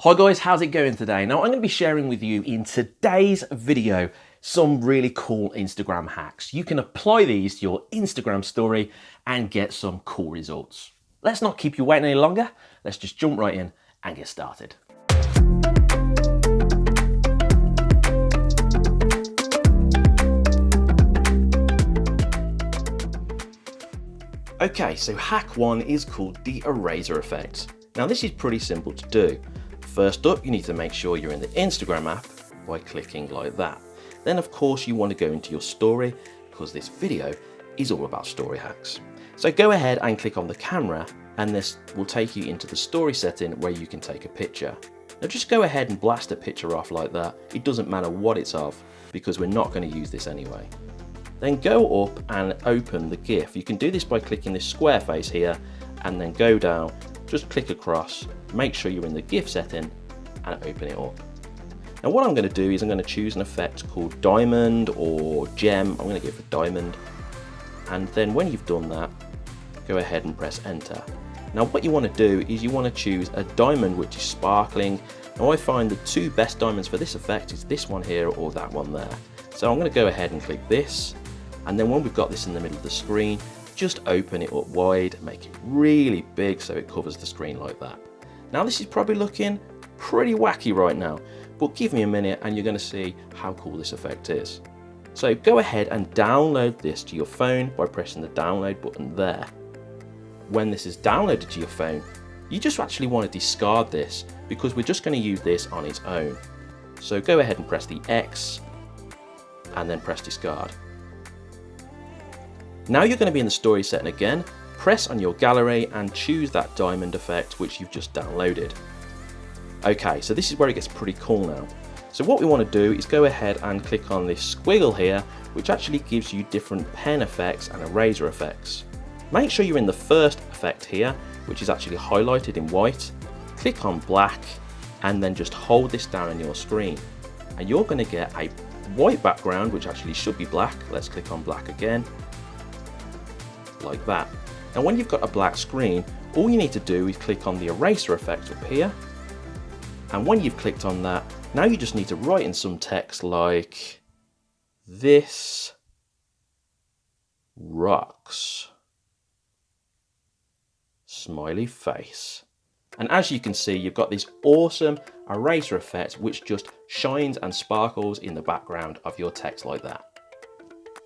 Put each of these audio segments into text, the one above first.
Hi guys, how's it going today? Now I'm going to be sharing with you in today's video some really cool Instagram hacks. You can apply these to your Instagram story and get some cool results. Let's not keep you waiting any longer. Let's just jump right in and get started. Okay, so hack one is called the eraser effect. Now this is pretty simple to do. First up, you need to make sure you're in the Instagram app by clicking like that. Then of course you want to go into your story because this video is all about story hacks. So go ahead and click on the camera and this will take you into the story setting where you can take a picture. Now just go ahead and blast a picture off like that. It doesn't matter what it's of because we're not going to use this anyway. Then go up and open the GIF. You can do this by clicking this square face here and then go down, just click across, make sure you're in the GIF setting and open it up. Now what I'm going to do is I'm going to choose an effect called diamond or gem. I'm going to go for diamond. And then when you've done that, go ahead and press enter. Now what you want to do is you want to choose a diamond which is sparkling. Now I find the two best diamonds for this effect is this one here or that one there. So I'm going to go ahead and click this and then when we've got this in the middle of the screen just open it up wide make it really big so it covers the screen like that. Now this is probably looking pretty wacky right now but give me a minute and you're going to see how cool this effect is. So go ahead and download this to your phone by pressing the download button there. When this is downloaded to your phone you just actually want to discard this because we're just going to use this on its own. So go ahead and press the X and then press discard now you're going to be in the story setting again, press on your gallery and choose that diamond effect which you've just downloaded. Okay, so this is where it gets pretty cool now. So what we want to do is go ahead and click on this squiggle here, which actually gives you different pen effects and eraser effects. Make sure you're in the first effect here, which is actually highlighted in white. Click on black and then just hold this down on your screen. And you're going to get a white background, which actually should be black. Let's click on black again like that. Now when you've got a black screen, all you need to do is click on the eraser effect up here. And when you've clicked on that, now you just need to write in some text like, this rocks. Smiley face. And as you can see, you've got this awesome eraser effect which just shines and sparkles in the background of your text like that.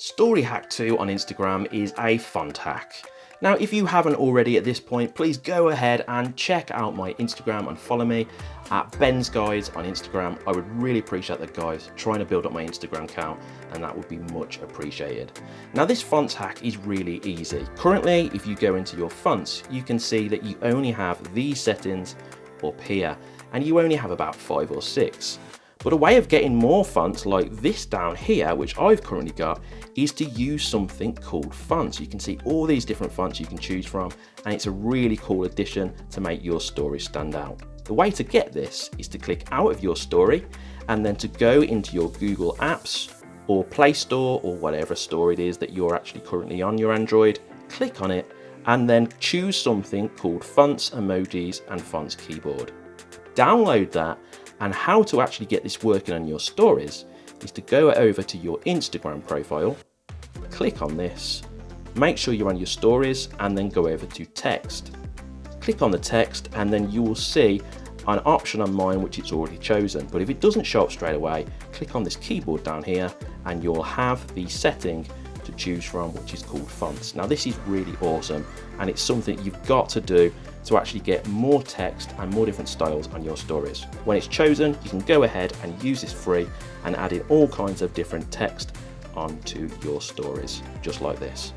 Story Hack 2 on Instagram is a font hack. Now, if you haven't already at this point, please go ahead and check out my Instagram and follow me at Ben's Guides on Instagram. I would really appreciate that, guys. Trying to build up my Instagram account, and that would be much appreciated. Now, this fonts hack is really easy. Currently, if you go into your fonts, you can see that you only have these settings up here, and you only have about five or six. But a way of getting more fonts like this down here, which I've currently got, is to use something called fonts. You can see all these different fonts you can choose from, and it's a really cool addition to make your story stand out. The way to get this is to click out of your story and then to go into your Google Apps or Play Store or whatever store it is that you're actually currently on your Android, click on it and then choose something called Fonts, Emojis and Fonts Keyboard. Download that and how to actually get this working on your stories is to go over to your Instagram profile, click on this, make sure you're on your stories and then go over to text. Click on the text and then you will see an option on mine which it's already chosen but if it doesn't show up straight away click on this keyboard down here and you'll have the setting to choose from which is called fonts. Now this is really awesome and it's something you've got to do to actually get more text and more different styles on your stories. When it's chosen, you can go ahead and use this free and add in all kinds of different text onto your stories, just like this.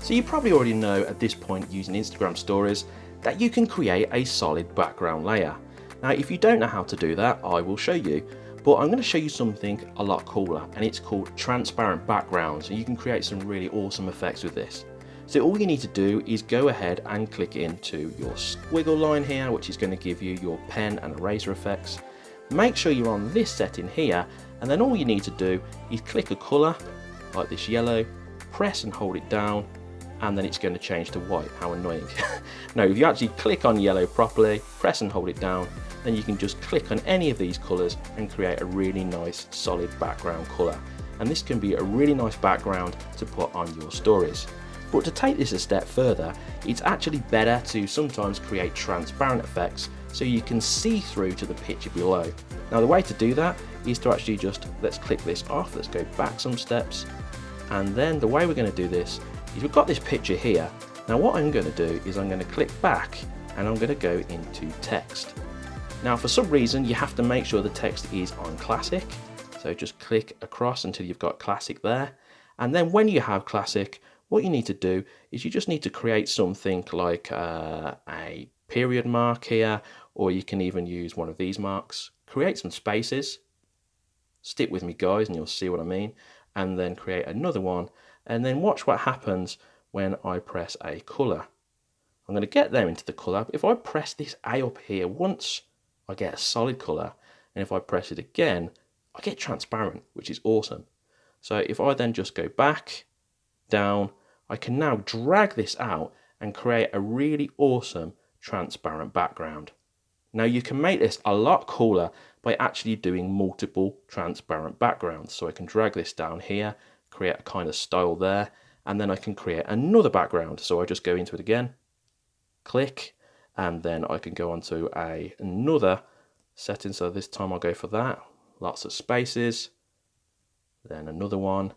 So you probably already know at this point using Instagram stories that you can create a solid background layer. Now if you don't know how to do that, I will show you. But I'm going to show you something a lot cooler and it's called transparent backgrounds and you can create some really awesome effects with this. So all you need to do is go ahead and click into your squiggle line here, which is going to give you your pen and eraser effects. Make sure you're on this setting here, and then all you need to do is click a colour, like this yellow, press and hold it down, and then it's going to change to white. How annoying. now, if you actually click on yellow properly, press and hold it down, then you can just click on any of these colors and create a really nice solid background color. And this can be a really nice background to put on your stories. But to take this a step further, it's actually better to sometimes create transparent effects so you can see through to the picture below. Now the way to do that is to actually just, let's click this off, let's go back some steps, and then the way we're going to do this is we've got this picture here. Now what I'm going to do is I'm going to click back and I'm going to go into text. Now for some reason you have to make sure the text is on classic, so just click across until you've got classic there, and then when you have classic, what you need to do is you just need to create something like uh, a period mark here, or you can even use one of these marks. Create some spaces, stick with me guys and you'll see what I mean, and then create another one, and then watch what happens when I press a colour. I'm going to get them into the colour. If I press this A up here once, I get a solid colour, and if I press it again, I get transparent, which is awesome. So if I then just go back, down, I can now drag this out and create a really awesome transparent background. Now you can make this a lot cooler by actually doing multiple transparent backgrounds. So I can drag this down here, create a kind of style there, and then I can create another background. So I just go into it again, click, and then I can go onto a, another setting. So this time I'll go for that, lots of spaces, then another one,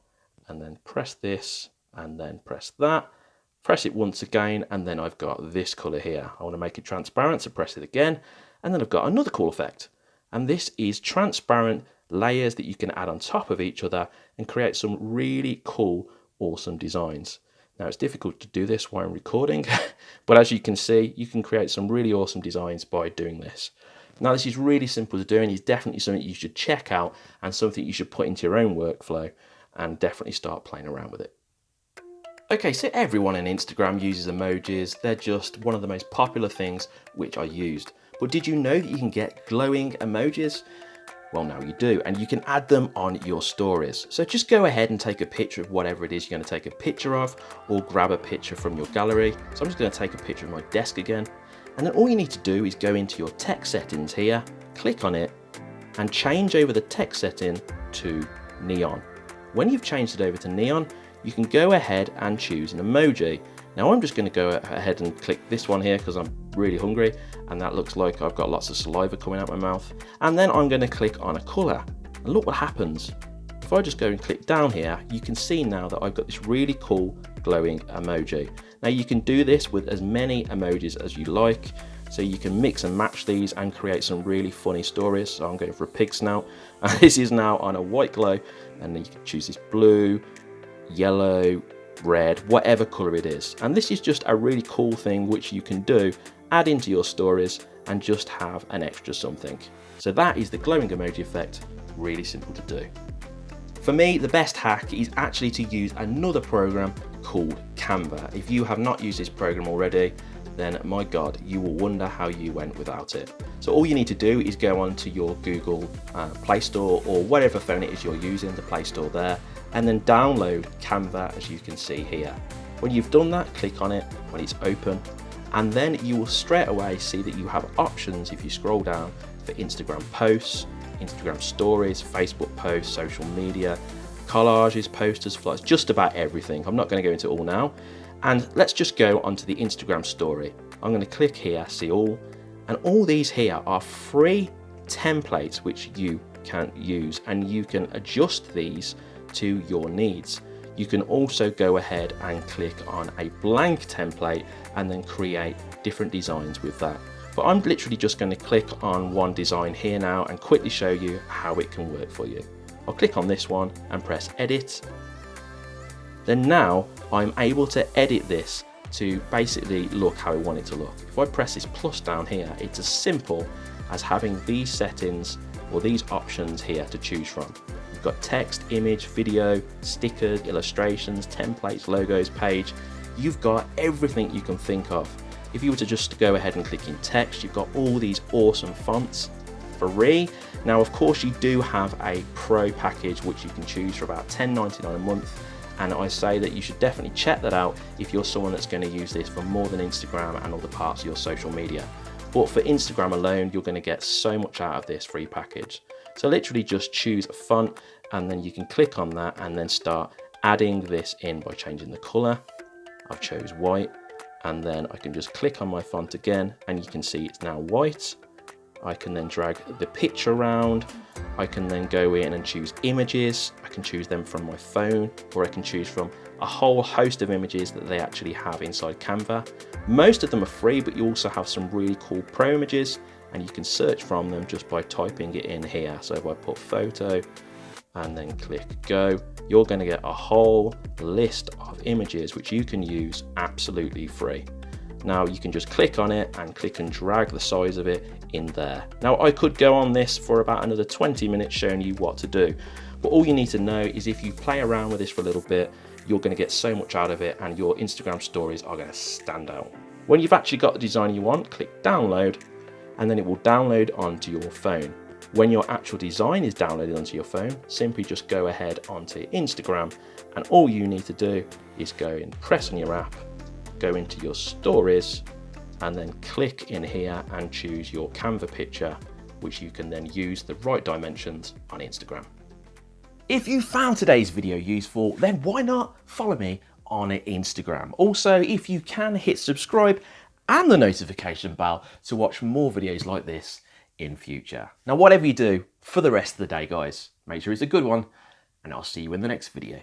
and then press this, and then press that press it once again, and then I've got this color here. I want to make it transparent, so press it again, and then I've got another cool effect. And this is transparent layers that you can add on top of each other and create some really cool, awesome designs. Now it's difficult to do this while I'm recording, but as you can see, you can create some really awesome designs by doing this. Now this is really simple to do and it's definitely something you should check out and something you should put into your own workflow and definitely start playing around with it. Okay, so everyone on Instagram uses emojis. They're just one of the most popular things which are used. But did you know that you can get glowing emojis? Well, now you do, and you can add them on your stories. So just go ahead and take a picture of whatever it is you're going to take a picture of, or grab a picture from your gallery. So I'm just going to take a picture of my desk again. And then all you need to do is go into your text settings here, click on it, and change over the text setting to neon. When you've changed it over to neon, you can go ahead and choose an emoji. Now I'm just going to go ahead and click this one here because I'm really hungry and that looks like I've got lots of saliva coming out my mouth. And then I'm going to click on a colour and look what happens. If I just go and click down here, you can see now that I've got this really cool glowing emoji. Now you can do this with as many emojis as you like. So you can mix and match these and create some really funny stories. So I'm going for a pig snout. And this is now on a white glow. And then you can choose this blue, yellow, red, whatever color it is. And this is just a really cool thing which you can do, add into your stories and just have an extra something. So that is the glowing emoji effect, really simple to do. For me, the best hack is actually to use another program called Canva. If you have not used this program already, then my God, you will wonder how you went without it. So all you need to do is go onto your Google uh, Play Store or whatever phone it is you're using, the Play Store there, and then download Canva as you can see here. When you've done that, click on it when it's open, and then you will straight away see that you have options if you scroll down for Instagram posts, Instagram stories, Facebook posts, social media, collages, posters, flyers, just about everything. I'm not going to go into all now. And let's just go onto the Instagram story. I'm going to click here, see all, and all these here are free templates which you can use and you can adjust these to your needs. You can also go ahead and click on a blank template and then create different designs with that. But I'm literally just going to click on one design here now and quickly show you how it can work for you. I'll click on this one and press edit. Then now I'm able to edit this to basically look how I want it to look. If I press this plus down here, it's as simple as having these settings or these options here to choose from. Got text, image, video, stickers, illustrations, templates, logos, page. You've got everything you can think of. If you were to just go ahead and click in text, you've got all these awesome fonts free. Now, of course, you do have a pro package which you can choose for about $10.99 a month and I say that you should definitely check that out if you're someone that's going to use this for more than Instagram and other parts of your social media. But for Instagram alone, you're going to get so much out of this free package. So literally just choose a font and then you can click on that and then start adding this in by changing the color. I've chose white and then I can just click on my font again and you can see it's now white. I can then drag the picture around. I can then go in and choose images. I can choose them from my phone or I can choose from a whole host of images that they actually have inside Canva. Most of them are free, but you also have some really cool pro images and you can search from them just by typing it in here. So if I put photo and then click go, you're going to get a whole list of images which you can use absolutely free. Now you can just click on it and click and drag the size of it in there. Now I could go on this for about another 20 minutes showing you what to do, but all you need to know is if you play around with this for a little bit, you're going to get so much out of it and your Instagram stories are going to stand out. When you've actually got the design you want, click download and then it will download onto your phone. When your actual design is downloaded onto your phone, simply just go ahead onto Instagram and all you need to do is go and press on your app, go into your stories and then click in here and choose your Canva picture which you can then use the right dimensions on Instagram. If you found today's video useful, then why not follow me on Instagram. Also, if you can hit subscribe and the notification bell to watch more videos like this in future. Now, whatever you do for the rest of the day, guys, make sure it's a good one, and I'll see you in the next video.